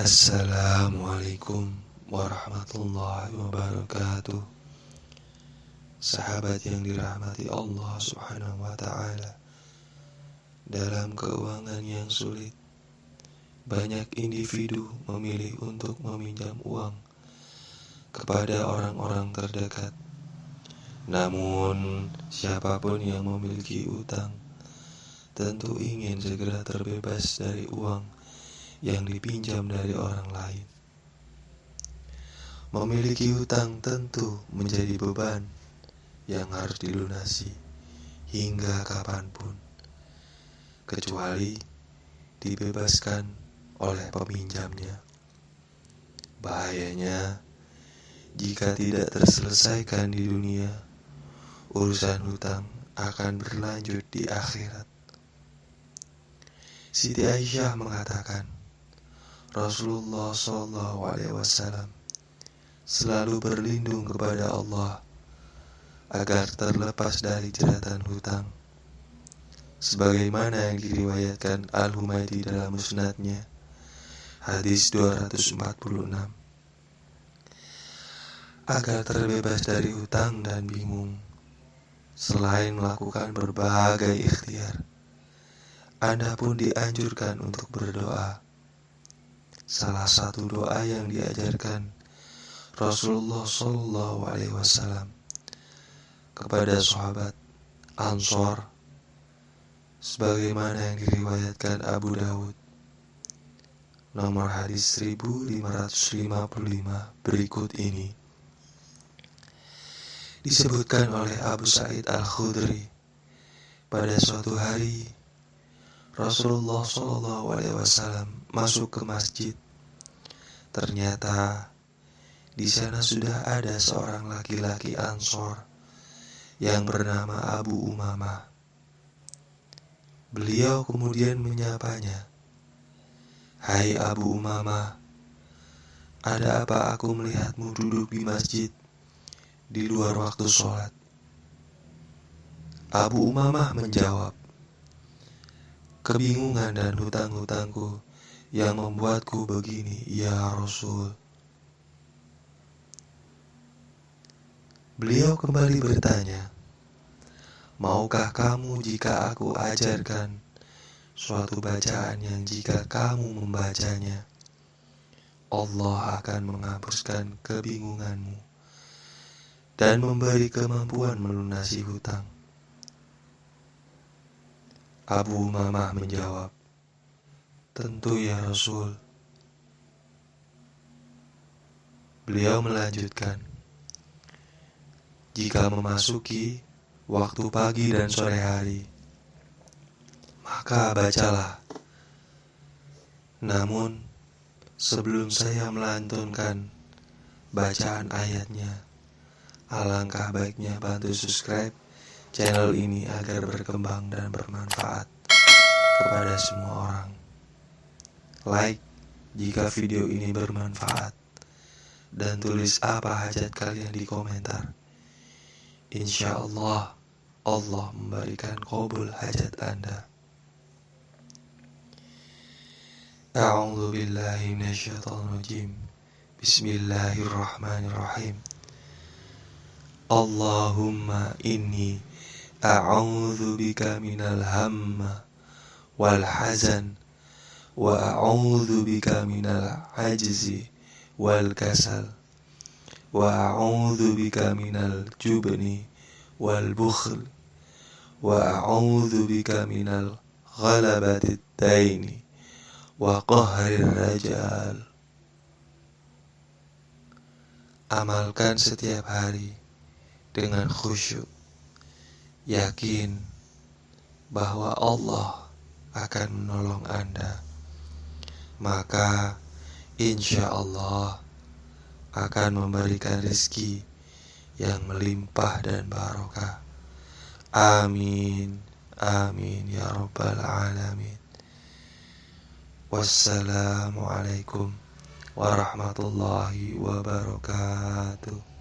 Assalamualaikum warahmatullahi wabarakatuh. Sahabat yang dirahmati Allah subhanahu wa ta'ala Dalam keuangan yang sulit Banyak individu memilih untuk meminjam uang Kepada orang-orang terdekat. Namun siapa pun yang memiliki utang Tentu ingin segera terbebas dari uang yang dipinjam dari orang lain. Memiliki hutang tentu menjadi beban yang harus dilunasi hingga kapan pun, kecuali dibebaskan oleh peminjamnya. Bahayanya, jika tidak terselesaikan di dunia, urusan hutang akan berlanjut di akhirat. Siti Aisyah mengatakan, Rasulullah Wasallam selalu berlindung kepada Allah agar terlepas dari jeratan hutang. Sebagaimana yang diriwayatkan Al-Humaydi dalam musnadnya, hadis 246. Agar terbebas dari hutang dan bingung, selain melakukan berbagai ikhtiar, Anda pun dianjurkan untuk berdoa salah satu doa yang diajarkan Rasulullah Shallallahu Alaihi Wasallam kepada sahabat Ansor sebagaimana yang diriwayatkan Abu Dawud. Nomor hadis 1555 berikut ini. Disebutkan oleh Abu Sa'id Al-Khudri pada suatu hari Rasulullah Wasallam masuk ke masjid. Ternyata di sana sudah ada seorang laki-laki Ansor yang bernama Abu Umamah. Beliau kemudian menyapanya, "Hai Abu Umamah, ada apa aku melihatmu duduk di masjid di luar waktu sholat?" Abu Umamah menjawab, "Kebingungan dan hutang-hutangku yang membuatku begini, ya Rasul. Beliau kembali bertanya, Maukah kamu jika aku ajarkan suatu bacaan yang jika kamu membacanya, Allah akan menghapuskan kebingunganmu dan memberi kemampuan melunasi hutang. Abu Mamah menjawab, Tentu ya Rasul. Beliau melanjutkan, jika memasuki waktu pagi dan sore hari, maka bacalah. Namun, sebelum saya melantunkan bacaan ayatnya, alangkah baiknya bantu subscribe channel ini agar berkembang dan bermanfaat kepada semua orang like jika video ini bermanfaat, dan tulis apa hajat kalian di komentar. Insya Allah, Allah memberikan kabul hajat Anda. A'udzu billahi inni a'udzu bika minal hamma wal hazan وأعوذ بك من العجز والكسل وأعوذ بك من الجبن والبخل وأعوذ بك من الغلبة الدين وقهر الرجال. Amalkan setiap hari dengan khusyuk, yakin bahwa Allah akan menolong Anda maka insya Allah akan memberikan rezeki yang melimpah dan barokah. Amin. Amin ya rabbal alamin. Wassalamualaikum warahmatullahi wabarakatuh.